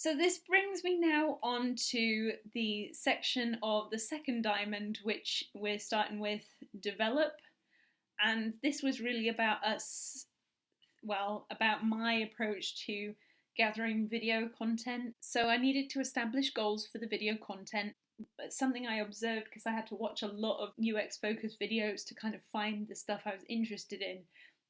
So this brings me now on to the section of the second diamond, which we're starting with develop. And this was really about us, well, about my approach to gathering video content. So I needed to establish goals for the video content. But something I observed because I had to watch a lot of UX focused videos to kind of find the stuff I was interested in,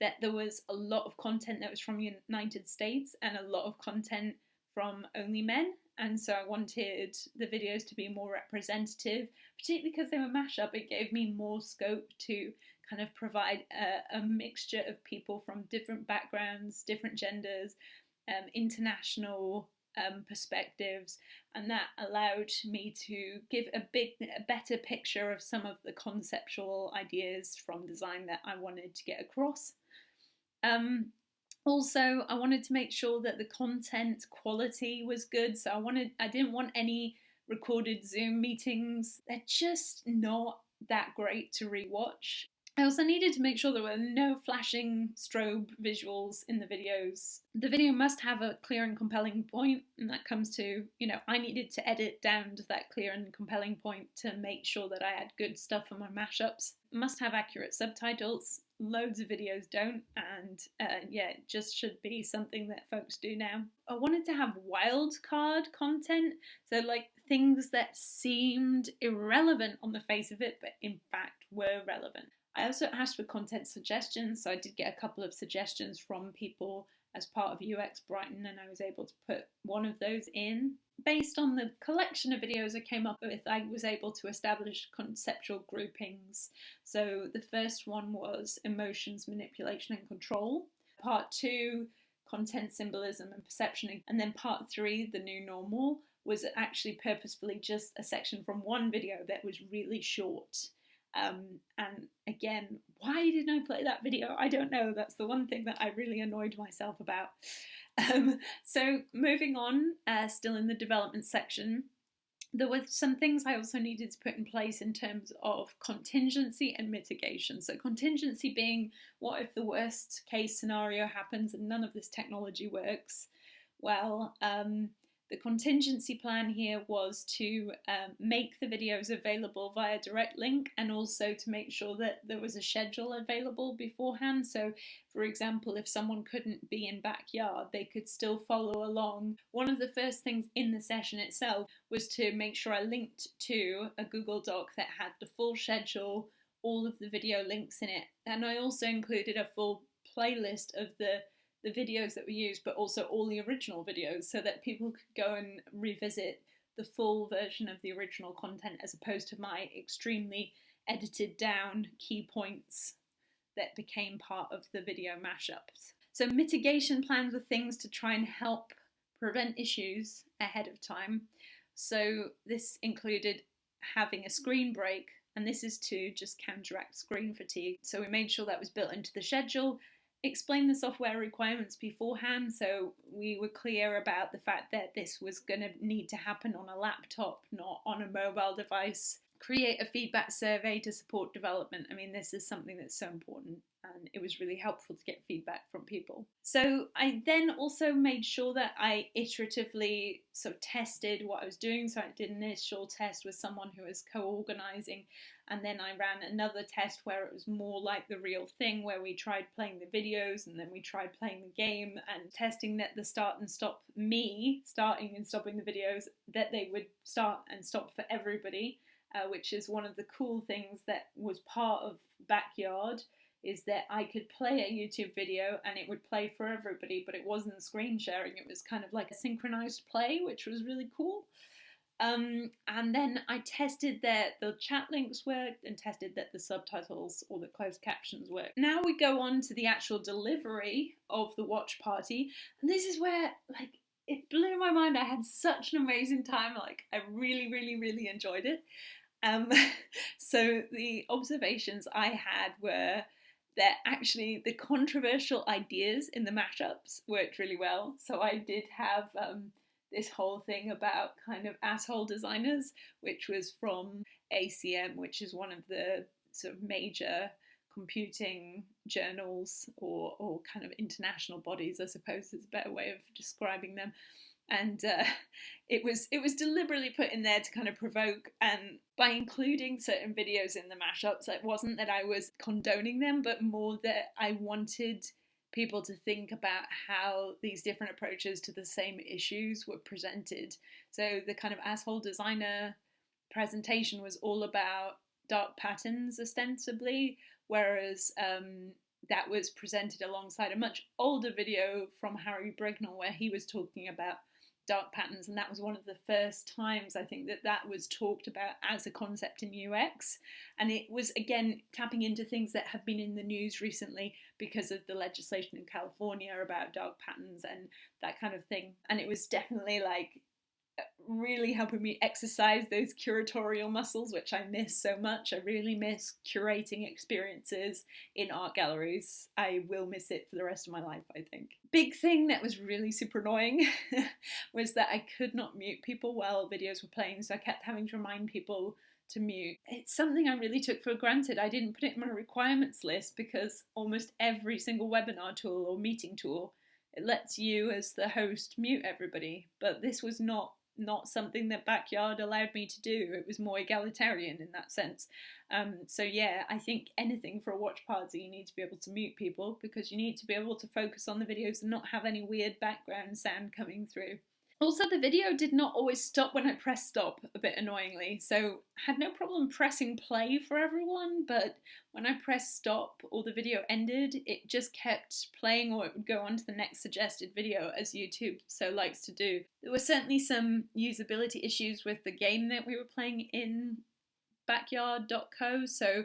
that there was a lot of content that was from the United States and a lot of content from only men. And so I wanted the videos to be more representative, particularly because they were mashup. It gave me more scope to kind of provide a, a mixture of people from different backgrounds, different genders, um, international um, perspectives, and that allowed me to give a big, a better picture of some of the conceptual ideas from design that I wanted to get across. Um, also, I wanted to make sure that the content quality was good, so I wanted, I didn't want any recorded Zoom meetings. They're just not that great to rewatch. I also needed to make sure there were no flashing strobe visuals in the videos. The video must have a clear and compelling point, and that comes to, you know, I needed to edit down to that clear and compelling point to make sure that I had good stuff for my mashups. Must have accurate subtitles. Loads of videos don't, and uh, yeah, it just should be something that folks do now. I wanted to have wildcard content, so like things that seemed irrelevant on the face of it, but in fact were relevant. I also asked for content suggestions, so I did get a couple of suggestions from people as part of UX Brighton, and I was able to put one of those in. Based on the collection of videos I came up with, I was able to establish conceptual groupings. So the first one was emotions, manipulation, and control. Part two, content symbolism and perception. And then part three, the new normal, was actually purposefully just a section from one video that was really short. Um, and again, why didn't I play that video? I don't know. That's the one thing that I really annoyed myself about. Um, so moving on, uh, still in the development section, there were some things I also needed to put in place in terms of contingency and mitigation. So contingency being, what if the worst case scenario happens and none of this technology works? Well, um, the contingency plan here was to um, make the videos available via direct link and also to make sure that there was a schedule available beforehand. So, for example, if someone couldn't be in backyard, they could still follow along. One of the first things in the session itself was to make sure I linked to a Google Doc that had the full schedule, all of the video links in it, and I also included a full playlist of the the videos that we used, but also all the original videos so that people could go and revisit the full version of the original content as opposed to my extremely edited down key points that became part of the video mashups. So mitigation plans were things to try and help prevent issues ahead of time. So this included having a screen break and this is to just counteract screen fatigue. So we made sure that was built into the schedule explain the software requirements beforehand so we were clear about the fact that this was going to need to happen on a laptop, not on a mobile device. Create a feedback survey to support development. I mean, this is something that's so important and it was really helpful to get feedback from people. So I then also made sure that I iteratively sort of tested what I was doing. So I did an initial test with someone who was co-organizing and then I ran another test where it was more like the real thing where we tried playing the videos and then we tried playing the game and testing that the start and stop me starting and stopping the videos that they would start and stop for everybody uh, which is one of the cool things that was part of backyard is that I could play a YouTube video and it would play for everybody, but it wasn't screen sharing. It was kind of like a synchronized play, which was really cool. Um, and then I tested that the chat links worked and tested that the subtitles or the closed captions worked. Now we go on to the actual delivery of the watch party, and this is where like it blew my mind. I had such an amazing time. Like I really, really, really enjoyed it. Um, so the observations I had were that actually the controversial ideas in the mashups worked really well. So I did have um, this whole thing about kind of asshole designers, which was from ACM, which is one of the sort of major computing journals or, or kind of international bodies, I suppose is a better way of describing them. and uh, it was it was deliberately put in there to kind of provoke and by including certain videos in the mashups it wasn't that I was condoning them but more that I wanted people to think about how these different approaches to the same issues were presented. So the kind of asshole designer presentation was all about dark patterns ostensibly whereas um, that was presented alongside a much older video from Harry Brignull where he was talking about dark patterns and that was one of the first times I think that that was talked about as a concept in UX and it was again tapping into things that have been in the news recently because of the legislation in California about dark patterns and that kind of thing. And it was definitely like really helping me exercise those curatorial muscles, which I miss so much. I really miss curating experiences in art galleries. I will miss it for the rest of my life, I think. Big thing that was really super annoying was that I could not mute people while videos were playing, so I kept having to remind people to mute. It's something I really took for granted. I didn't put it in my requirements list because almost every single webinar tool or meeting tool it lets you as the host mute everybody, but this was not not something that Backyard allowed me to do. It was more egalitarian in that sense. Um, so yeah, I think anything for a watch party, you need to be able to mute people because you need to be able to focus on the videos and not have any weird background sound coming through. Also, the video did not always stop when I pressed stop, a bit annoyingly, so had no problem pressing play for everyone, but when I pressed stop or the video ended, it just kept playing or it would go on to the next suggested video, as YouTube so likes to do. There were certainly some usability issues with the game that we were playing in backyard.co, so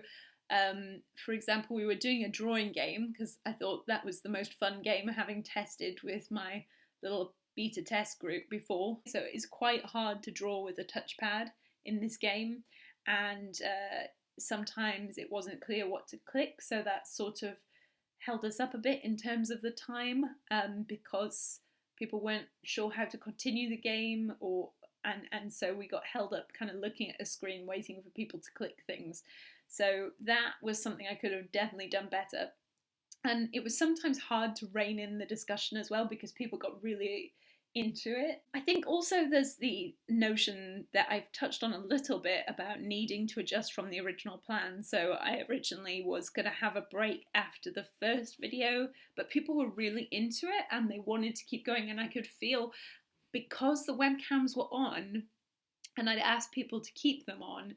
um, for example, we were doing a drawing game because I thought that was the most fun game having tested with my little beta test group before, so it's quite hard to draw with a touchpad in this game, and uh, sometimes it wasn't clear what to click, so that sort of held us up a bit in terms of the time um, because people weren't sure how to continue the game or and and so we got held up kind of looking at a screen waiting for people to click things. So that was something I could have definitely done better. And it was sometimes hard to rein in the discussion as well because people got really into it. I think also there's the notion that I've touched on a little bit about needing to adjust from the original plan. So I originally was going to have a break after the first video, but people were really into it and they wanted to keep going and I could feel because the webcams were on and I'd asked people to keep them on,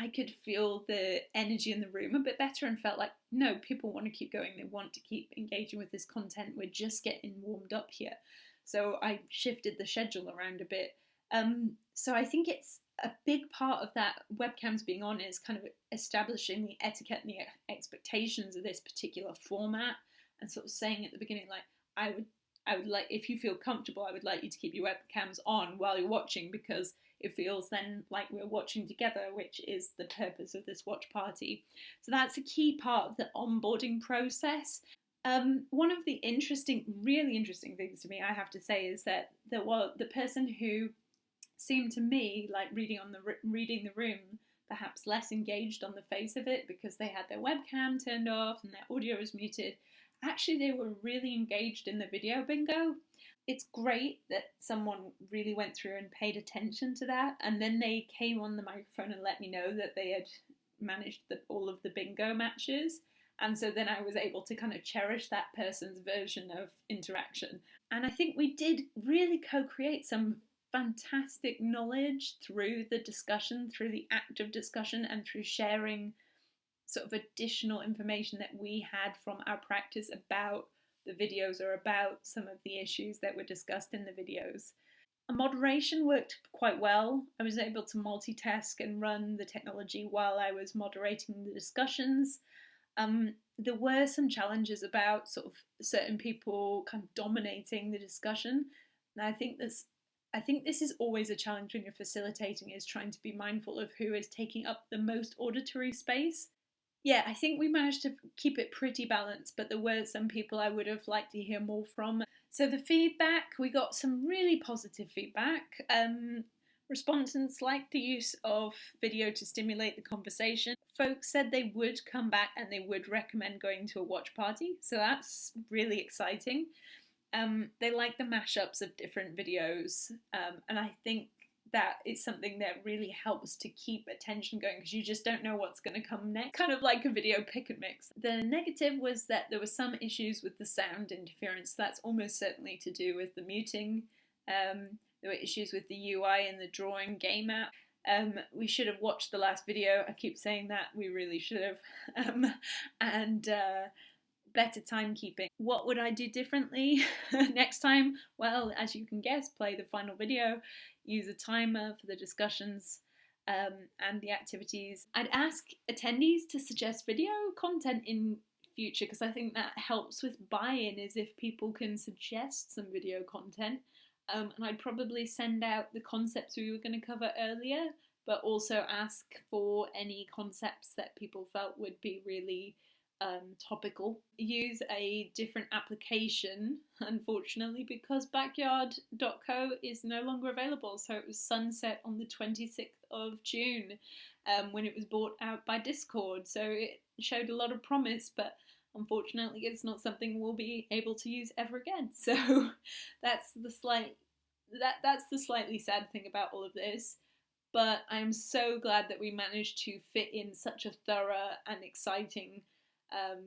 I could feel the energy in the room a bit better and felt like, no, people want to keep going. They want to keep engaging with this content. We're just getting warmed up here. So I shifted the schedule around a bit. Um, so I think it's a big part of that webcams being on is kind of establishing the etiquette and the expectations of this particular format and sort of saying at the beginning like I would I would like if you feel comfortable I would like you to keep your webcams on while you're watching because it feels then like we're watching together which is the purpose of this watch party so that's a key part of the onboarding process um, one of the interesting, really interesting things to me, I have to say, is that the well, the person who seemed to me like reading on the reading the room, perhaps less engaged on the face of it because they had their webcam turned off and their audio was muted. Actually, they were really engaged in the video bingo. It's great that someone really went through and paid attention to that, and then they came on the microphone and let me know that they had managed the, all of the bingo matches and so then I was able to kind of cherish that person's version of interaction. And I think we did really co create some fantastic knowledge through the discussion, through the act of discussion, and through sharing sort of additional information that we had from our practice about the videos or about some of the issues that were discussed in the videos. A moderation worked quite well. I was able to multitask and run the technology while I was moderating the discussions. Um, there were some challenges about sort of certain people kind of dominating the discussion. And I think this I think this is always a challenge when you're facilitating is trying to be mindful of who is taking up the most auditory space. Yeah, I think we managed to keep it pretty balanced, but there were some people I would have liked to hear more from. So the feedback, we got some really positive feedback. Um, Respondents liked the use of video to stimulate the conversation. Folks said they would come back and they would recommend going to a watch party, so that's really exciting. Um, they like the mashups of different videos, um, and I think that is something that really helps to keep attention going because you just don't know what's going to come next. Kind of like a video pick and mix. The negative was that there were some issues with the sound interference. That's almost certainly to do with the muting. Um, there were issues with the UI and the drawing game app. Um, we should have watched the last video. I keep saying that we really should have. Um, and uh, better timekeeping. What would I do differently next time? Well, as you can guess, play the final video, use a timer for the discussions um, and the activities. I'd ask attendees to suggest video content in future because I think that helps with buy-in is if people can suggest some video content. Um, and I'd probably send out the concepts we were going to cover earlier, but also ask for any concepts that people felt would be really um, topical. Use a different application, unfortunately, because backyard.co is no longer available. So it was sunset on the 26th of June um, when it was bought out by Discord. So it showed a lot of promise, but unfortunately, it's not something we'll be able to use ever again. So that's the slight that that's the slightly sad thing about all of this but I'm so glad that we managed to fit in such a thorough and exciting um,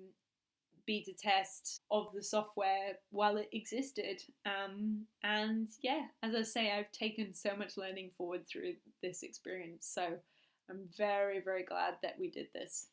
beta test of the software while it existed. Um, and yeah, as I say, I've taken so much learning forward through this experience. So I'm very, very glad that we did this.